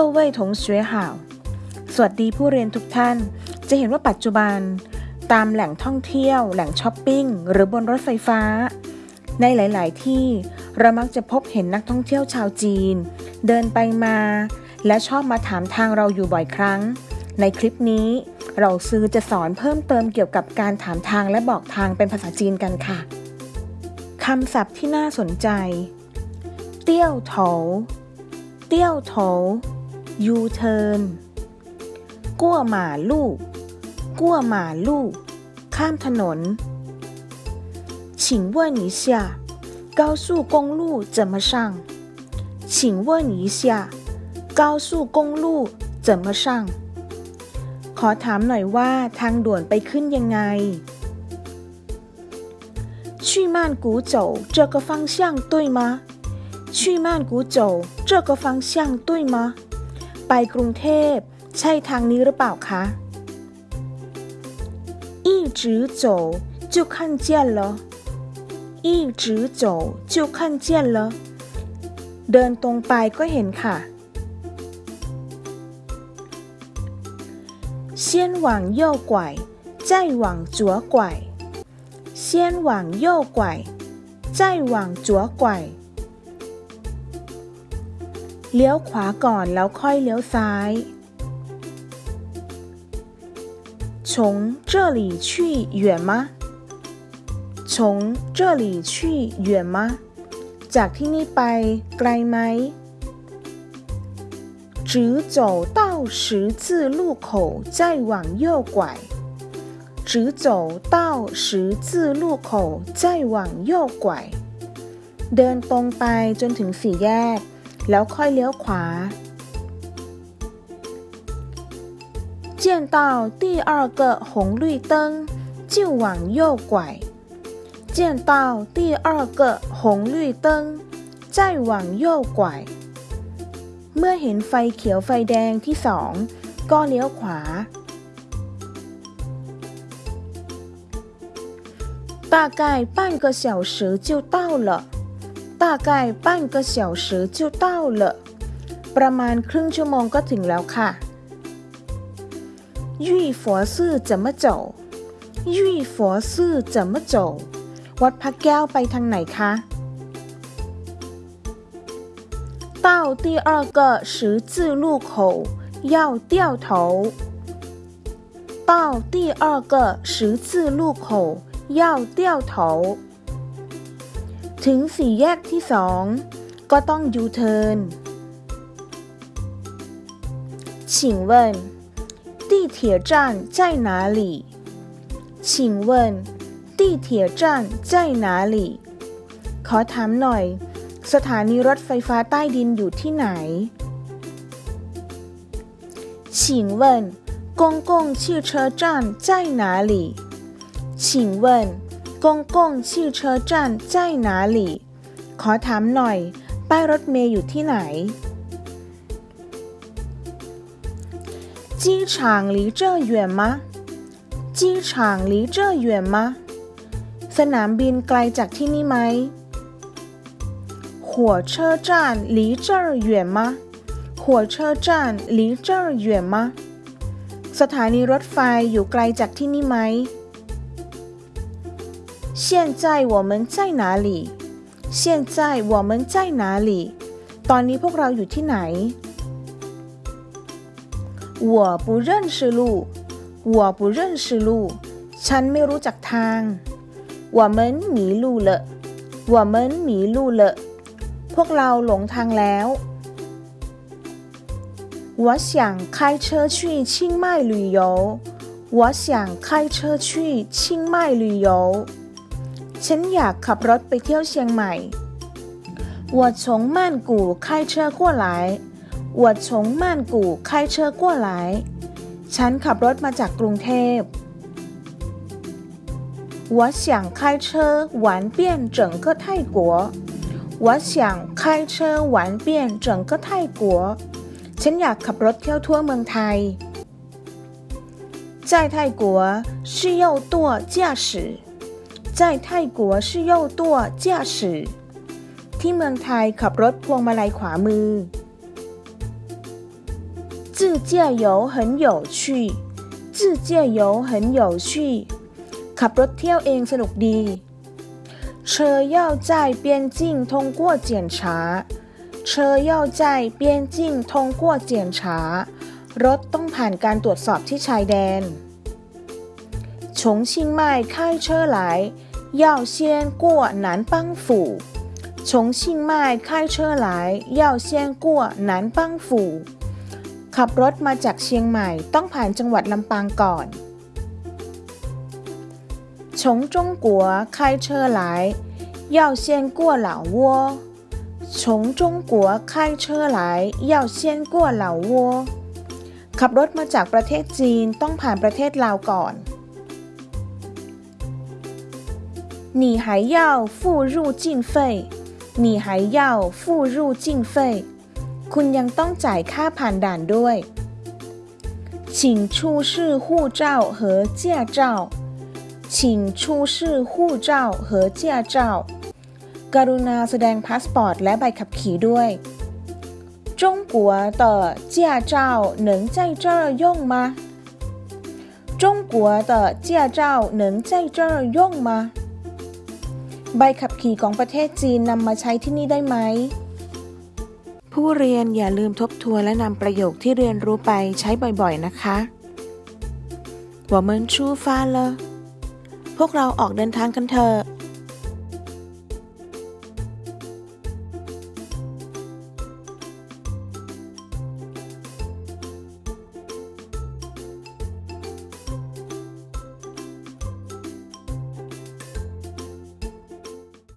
各位同学好 สวัสดีผู้เรียนทุกท่าน จะเห็นว่าปัจจุบัน ตามแหล่งท่องเที่ยว แหล่งช้อปปิ้ง หรือบนรถไฟฟ้า ในหลาย ๆ ที่เรามักจะพบเห็นนักท่องเที่ยวชาวจีน เดินไปมา และชอบมาถามทางเราอยู่บ่อยครั้ง ในคลิปนี้ 老师 จะสอนเพิ่มเติมเกี่ยวกับการถามทางและบอกทางเป็นภาษาจีนกันค่ะคำศัพท์ที่น่าสนใจ เตี้ยวโถเตี้ยวโถ ยูเทิร์นกั้วหมาลู่กั้วหมาลู่ข้ามถนน请问一下高速公路怎么上请问一下高速公路怎么上ขอถามหน่อยว่าทางด่วนไปขึ้นยังไง去曼谷走这个方向对吗去曼谷走这个方向对吗 ไปกรุงเทพใช่ทางนี้หรือเปล่าคะ一直走就看见了一直走就看见了เดินตรงไปก็เห็นค่ะ先往右拐再往左拐先往右拐再往左拐 เลี้ยวขวาก่อนแล้วค่อยเลี้ยวซ้าย从这里去远吗从这里去远吗จากที่นี่ไปไกลไหม直走到十字路口再往右拐直走到十字路口再往右拐เดินตรงไปจนถึงสี่แยก แล้วค่อยเลี้ยวขวา见到第二个红绿灯就往右拐见到第二个红绿灯再往右拐เมื่อเห็นไฟเขียวไฟแดงที่สองก็เลี้ยวขวา大概半个小时就到了 大概半个小时就到了ประมาณครึ่งชั่วโมงก็ถึงแล้วค่ะ玉佛寺怎么走玉佛寺怎么走วัดพระแก้วไปทางไหนคะ到第二个十字路口要掉头到第二个十字路口要掉头 ถึงสี่แยกที่สองก็ต้องยูเทิร์น请问地铁站在哪里请问地铁站在哪里ขอถามหน่อย สถานีรถไฟฟ้าใต้ดินอยู่ที่ไหน请问公共汽车站在哪里请问 กงกงชื่อเชอจันใจหนาหลีขอถามหน่อย ป้ายรถเมย์อยู่ที่ไหน จี้ฉางหลีเจ้สนามบินไกลจากที่นี่ไหมหัวเชอจันหลีเจ้อยวนมะ หัวเชอจันี่จ้หมสถานีรถไฟอยู่ไกลจากที่นี่ไหม 现在我们在哪里现在我们在哪里ตอนนี้พวกเราอยู่ที่ไหน我不认识路我不认识路ฉันไม่รู้จักทาง我们迷路了我们迷路了พวกเราหลงทางแล้ว我想开车去清迈旅游我想开车去清迈旅游 ฉันอยากขับรถไปเที่ยวเชียงใหม่我从曼谷开车过来我从曼谷开车过来ฉันขับรถมาจากกรุงเทพ我想开车玩遍整个泰国我想开车玩遍整个泰国ฉันอยากขับรถเที่ยวทั่วเมืองไทย在泰国是右舵驾驶 在泰国是右舵驾驶ที่เมืองไทยขับรถพวงมาลัยขวามือ 驾游很有趣自驾游很有趣ขับรถเที่ยวเองสนุกดี车要在边境通过检查车要在边境通过检查รถต้องผ่านการตรวจสอบที่ชายแดน重庆迈开车来 要先过南邦府重庆迈开车来要先过南邦府ขับรถมาจากเชียงใหม่ต้องผ่านจังหวัดลำปางก่อน从中国开车来要先过老挝从中国开车来要先过老挝ขับรถมาจากประเทศจีนต้องผ่านประเทศลาวก่อน 你还要付入境费你还要付入境费คุณยังต้องจ่ายค่าผ่านด่านด้วย请出示护照和驾照请出示护照和驾照กรุณาแสดงพาสปอร์ตและใบขับขี่ด้วย中国的驾照能在这儿用吗中国的驾照能在这儿用吗 ใบขับขี่ของประเทศจีนนำมาใช้ที่นี่ได้ไหม ผู้เรียนอย่าลืมทบทวนและนำประโยคที่เรียนรู้ไปใช้บ่อยๆนะคะ我们出发了พวกเราออกเดินทางกันเถอะ